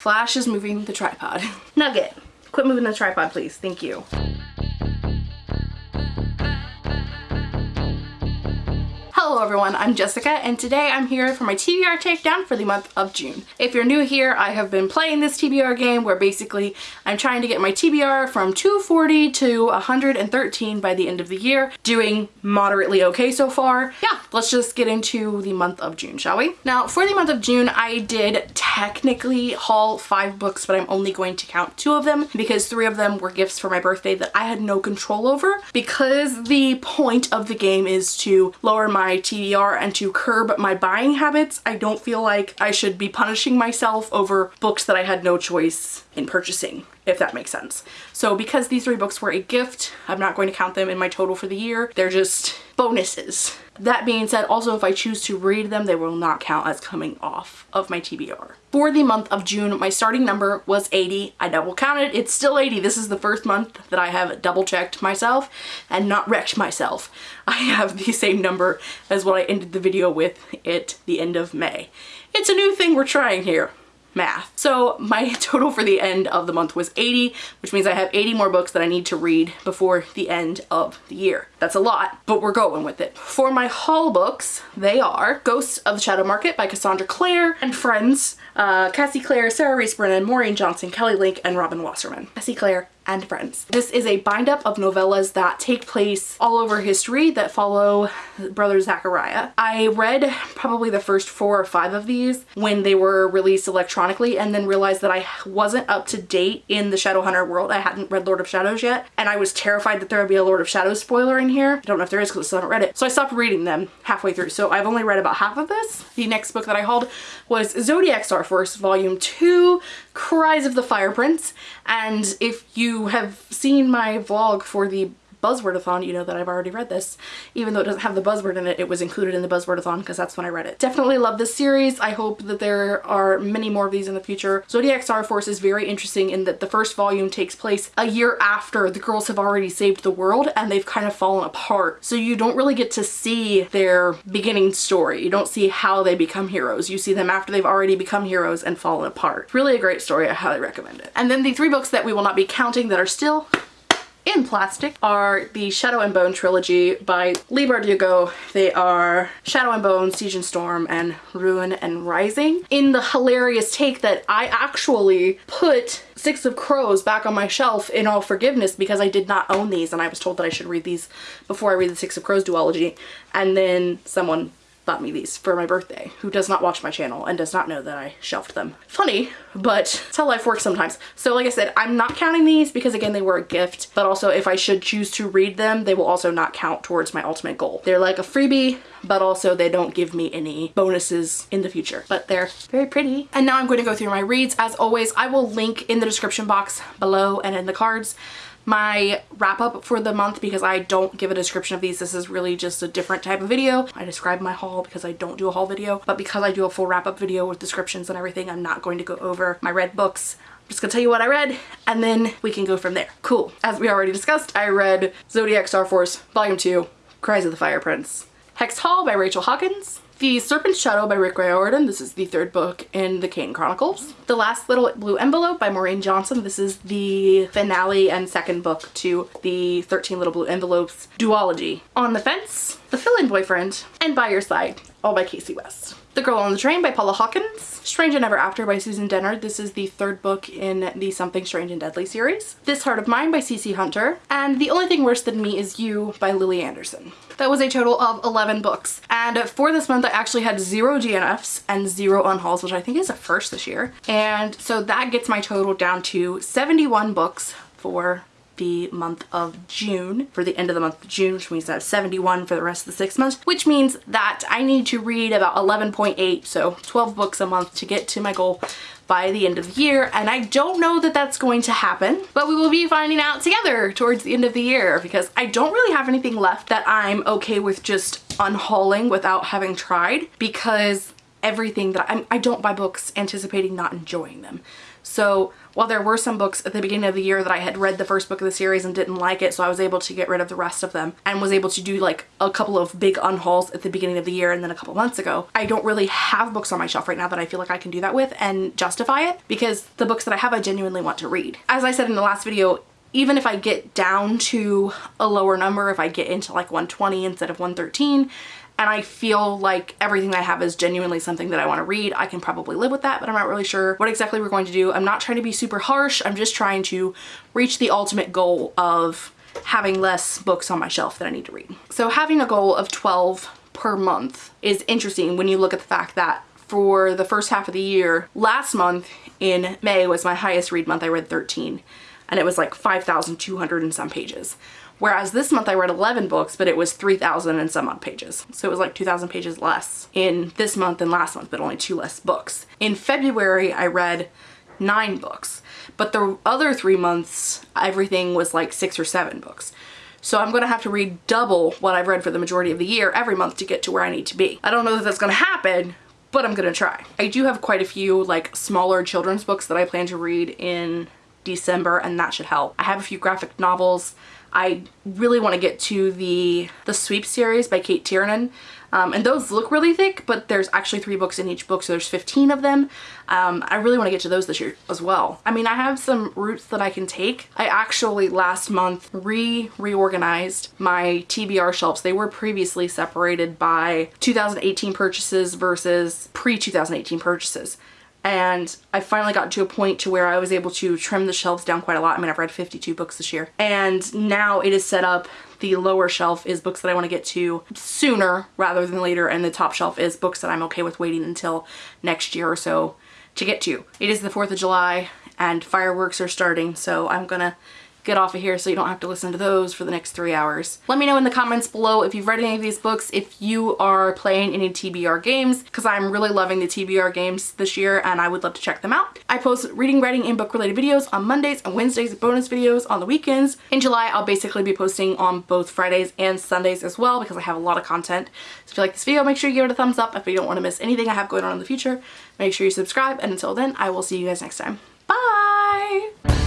Flash is moving the tripod. Nugget, quit moving the tripod, please. Thank you. Hello everyone, I'm Jessica and today I'm here for my TBR takedown for the month of June. If you're new here, I have been playing this TBR game where basically I'm trying to get my TBR from 240 to 113 by the end of the year, doing moderately okay so far. Yeah, let's just get into the month of June, shall we? Now for the month of June, I did technically haul five books, but I'm only going to count two of them because three of them were gifts for my birthday that I had no control over. Because the point of the game is to lower my TBR and to curb my buying habits, I don't feel like I should be punishing myself over books that I had no choice in purchasing, if that makes sense. So because these three books were a gift, I'm not going to count them in my total for the year. They're just bonuses. That being said, also if I choose to read them, they will not count as coming off of my TBR. For the month of June, my starting number was 80. I double counted, it's still 80. This is the first month that I have double checked myself and not wrecked myself. I have the same number as what I ended the video with at the end of May. It's a new thing we're trying here math. So my total for the end of the month was 80, which means I have 80 more books that I need to read before the end of the year. That's a lot, but we're going with it. For my haul books, they are Ghosts of the Shadow Market by Cassandra Clare and Friends, uh, Cassie Clare, Sarah Rees Brennan, Maureen Johnson, Kelly Link, and Robin Wasserman. Cassie Clare and friends. This is a bind up of novellas that take place all over history that follow brother Zachariah. I read probably the first four or five of these when they were released electronically and then realized that I wasn't up to date in the Shadowhunter world. I hadn't read Lord of Shadows yet and I was terrified that there would be a Lord of Shadows spoiler in here. I don't know if there is because I still haven't read it. So I stopped reading them halfway through. So I've only read about half of this. The next book that I hauled was Zodiac Star Force Volume 2, Cries of the Fire Prince. And if you have seen my vlog for the Buzzwordathon, you know that I've already read this. Even though it doesn't have the buzzword in it, it was included in the Buzzwordathon because that's when I read it. Definitely love this series. I hope that there are many more of these in the future. Zodiac Star Force is very interesting in that the first volume takes place a year after the girls have already saved the world and they've kind of fallen apart. So you don't really get to see their beginning story. You don't see how they become heroes. You see them after they've already become heroes and fallen apart. Really a great story. I highly recommend it. And then the three books that we will not be counting that are still in plastic are the Shadow and Bone trilogy by Leigh Bardugo. They are Shadow and Bone, Siege and Storm, and Ruin and Rising. In the hilarious take that I actually put Six of Crows back on my shelf in all forgiveness because I did not own these and I was told that I should read these before I read the Six of Crows duology and then someone bought me these for my birthday who does not watch my channel and does not know that I shelved them. Funny, but it's how life works sometimes. So like I said, I'm not counting these because again, they were a gift, but also if I should choose to read them, they will also not count towards my ultimate goal. They're like a freebie, but also they don't give me any bonuses in the future, but they're very pretty. And now I'm going to go through my reads. As always, I will link in the description box below and in the cards my wrap up for the month because I don't give a description of these. This is really just a different type of video. I describe my haul because I don't do a haul video, but because I do a full wrap up video with descriptions and everything, I'm not going to go over my read books. I'm just gonna tell you what I read and then we can go from there. Cool. As we already discussed, I read Zodiac Star Force Volume 2, Cries of the Fire Prince. Hex Hall by Rachel Hawkins. The Serpent's Shadow by Rick Riordan. This is the third book in the Kane Chronicles. The Last Little Blue Envelope by Maureen Johnson. This is the finale and second book to the 13 Little Blue Envelopes duology. On the Fence, The Fill-In Boyfriend, and By Your Side, all by Kasie West. The Girl on the Train by Paula Hawkins. Strange and Ever After by Susan Dennard. This is the third book in the Something Strange and Deadly series. This Heart of Mine by CC Hunter. And The Only Thing Worse Than Me Is You by Lily Anderson. That was a total of 11 books. And for this month, I actually had zero DNFs and zero unhauls, which I think is a first this year. And so that gets my total down to 71 books for the month of June for the end of the month of June which means I have 71 for the rest of the six months which means that I need to read about 11.8 so 12 books a month to get to my goal by the end of the year and I don't know that that's going to happen but we will be finding out together towards the end of the year because I don't really have anything left that I'm okay with just unhauling without having tried because everything that I'm, I don't buy books anticipating not enjoying them. So while there were some books at the beginning of the year that I had read the first book of the series and didn't like it, so I was able to get rid of the rest of them and was able to do like a couple of big unhauls at the beginning of the year and then a couple months ago. I don't really have books on my shelf right now that I feel like I can do that with and justify it because the books that I have I genuinely want to read. As I said in the last video, even if I get down to a lower number, if I get into like 120 instead of 113, and I feel like everything I have is genuinely something that I want to read, I can probably live with that, but I'm not really sure what exactly we're going to do. I'm not trying to be super harsh. I'm just trying to reach the ultimate goal of having less books on my shelf that I need to read. So having a goal of 12 per month is interesting when you look at the fact that for the first half of the year, last month in May was my highest read month. I read 13 and it was like 5,200 and some pages. Whereas this month I read 11 books, but it was 3,000 and some odd pages. So it was like 2,000 pages less in this month than last month, but only two less books. In February, I read nine books, but the other three months, everything was like six or seven books. So I'm gonna have to read double what I've read for the majority of the year every month to get to where I need to be. I don't know that that's gonna happen, but I'm gonna try. I do have quite a few like smaller children's books that I plan to read in December and that should help. I have a few graphic novels. I really want to get to the the Sweep series by Cate Tiernan. Um, and those look really thick, but there's actually three books in each book, so there's 15 of them. Um, I really want to get to those this year as well. I mean, I have some routes that I can take. I actually last month re-reorganized my TBR shelves. They were previously separated by 2018 purchases versus pre-2018 purchases and I finally got to a point to where I was able to trim the shelves down quite a lot. I mean, I've read 52 books this year. And now it is set up, the lower shelf is books that I want to get to sooner rather than later, and the top shelf is books that I'm okay with waiting until next year or so to get to. It is the 4th of July, and fireworks are starting, so I'm gonna get off of here so you don't have to listen to those for the next three hours. Let me know in the comments below if you've read any of these books, if you are playing any TBR games, because I'm really loving the TBR games this year and I would love to check them out. I post reading, writing, and book related videos on Mondays and Wednesdays, bonus videos on the weekends. In July, I'll basically be posting on both Fridays and Sundays as well because I have a lot of content. So if you like this video, make sure you give it a thumbs up. If you don't want to miss anything I have going on in the future, make sure you subscribe. And until then, I will see you guys next time. Bye!